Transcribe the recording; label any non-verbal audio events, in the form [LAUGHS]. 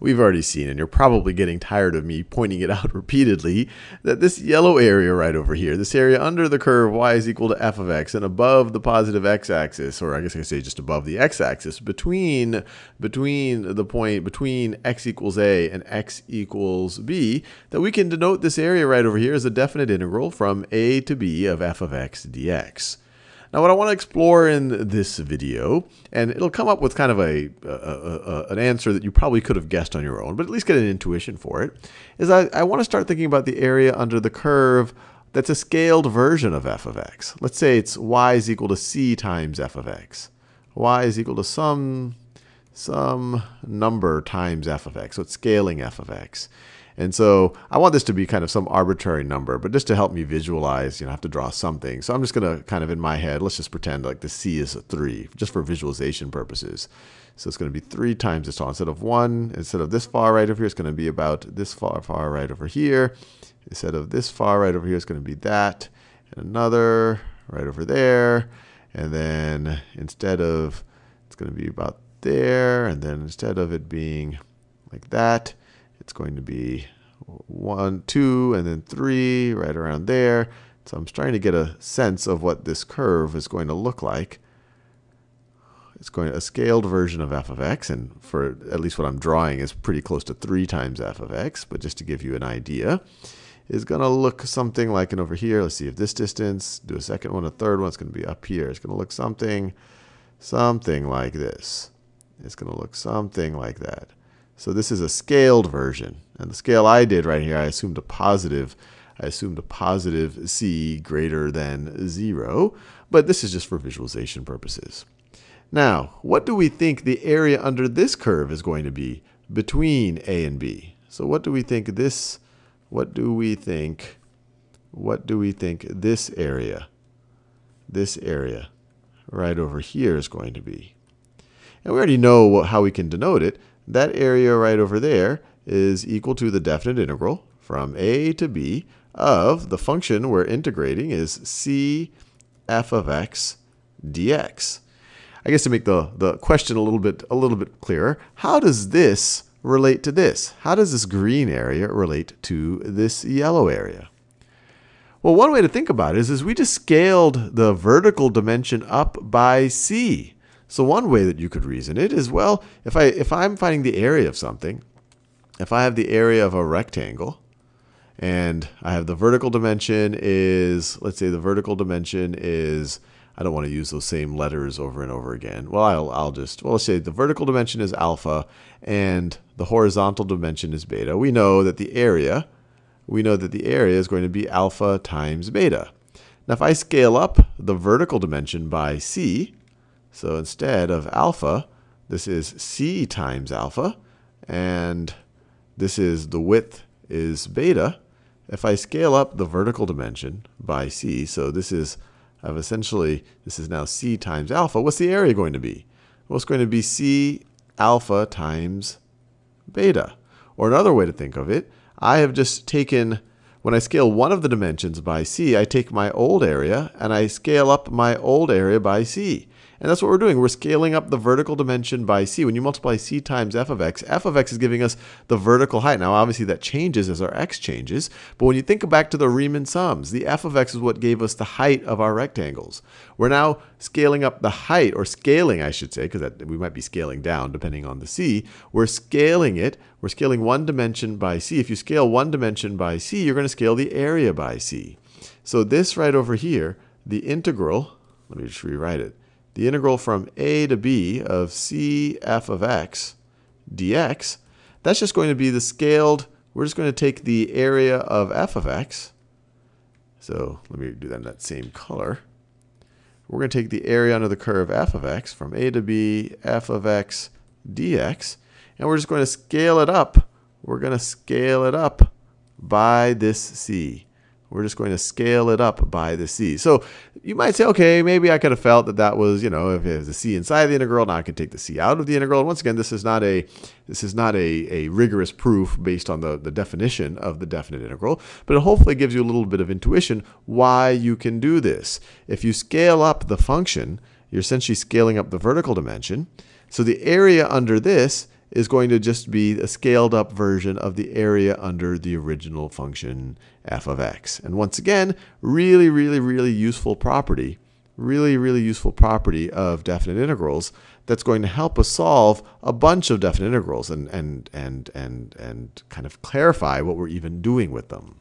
we've already seen, and you're probably getting tired of me pointing it [LAUGHS] out repeatedly, that this yellow area right over here, this area under the curve y is equal to f of x and above the positive x-axis, or I guess I could say just above the x-axis, between, between the point, between x equals a and x equals b, that we can denote this area right over here as a definite integral from a to b of f of x dx. Now what I want to explore in this video, and it'll come up with kind of a, a, a, an answer that you probably could have guessed on your own, but at least get an intuition for it, is I, I want to start thinking about the area under the curve that's a scaled version of f of x. Let's say it's y is equal to c times f of x. y is equal to some, some number times f of x, so it's scaling f of x. And so I want this to be kind of some arbitrary number, but just to help me visualize, you know, I have to draw something. So I'm just going to kind of in my head, let's just pretend like the c is a 3, just for visualization purposes. So it's going to be 3 times this tall. Instead of 1, instead of this far right over here, it's going to be about this far, far right over here. Instead of this far right over here, it's going to be that. And another right over there. And then instead of, it's going to be about there. And then instead of it being like that, it's going to be 1, 2, and then 3 right around there. So I'm trying to get a sense of what this curve is going to look like. It's going to, a scaled version of f of x, and for at least what I'm drawing is pretty close to 3 times f of x, but just to give you an idea, is going to look something like, and over here, let's see if this distance, do a second one, a third one, it's going to be up here. It's going to look something, something like this. It's going to look something like that. So this is a scaled version. And the scale I did right here, I assumed a positive. I assumed a positive c greater than 0. But this is just for visualization purposes. Now, what do we think the area under this curve is going to be between a and b? So what do we think this, what do we think, what do we think this area, this area right over here is going to be? And we already know how we can denote it that area right over there is equal to the definite integral from a to b of the function we're integrating is c f of x dx. I guess to make the, the question a little bit a little bit clearer, how does this relate to this? How does this green area relate to this yellow area? Well, one way to think about it is, is we just scaled the vertical dimension up by c. So one way that you could reason it is, well, if, I, if I'm finding the area of something, if I have the area of a rectangle, and I have the vertical dimension is, let's say the vertical dimension is, I don't want to use those same letters over and over again. Well, I'll, I'll just, well, let's say the vertical dimension is alpha, and the horizontal dimension is beta. We know that the area, we know that the area is going to be alpha times beta. Now, if I scale up the vertical dimension by c, so instead of alpha, this is c times alpha, and this is the width is beta. If I scale up the vertical dimension by c, so this is I've essentially, this is now c times alpha, what's the area going to be? Well, it's going to be c alpha times beta. Or another way to think of it, I have just taken, when I scale one of the dimensions by c, I take my old area and I scale up my old area by c. And that's what we're doing. We're scaling up the vertical dimension by c. When you multiply c times f of x, f of x is giving us the vertical height. Now, obviously, that changes as our x changes. But when you think back to the Riemann sums, the f of x is what gave us the height of our rectangles. We're now scaling up the height, or scaling, I should say, because we might be scaling down depending on the c. We're scaling it. We're scaling one dimension by c. If you scale one dimension by c, you're going to scale the area by c. So this right over here, the integral, let me just rewrite it the integral from a to b of c f of x dx, that's just going to be the scaled, we're just going to take the area of f of x. So let me do that in that same color. We're going to take the area under the curve f of x from a to b f of x dx, and we're just going to scale it up. We're going to scale it up by this c. We're just going to scale it up by the c. So you might say, okay, maybe I could have felt that that was, you know, if it was a c inside the integral, now I can take the c out of the integral. And once again, this is not a this is not a, a rigorous proof based on the, the definition of the definite integral, but it hopefully gives you a little bit of intuition why you can do this. If you scale up the function, you're essentially scaling up the vertical dimension. So the area under this is going to just be a scaled up version of the area under the original function f of x. And once again, really, really, really useful property, really, really useful property of definite integrals that's going to help us solve a bunch of definite integrals and, and, and, and, and kind of clarify what we're even doing with them.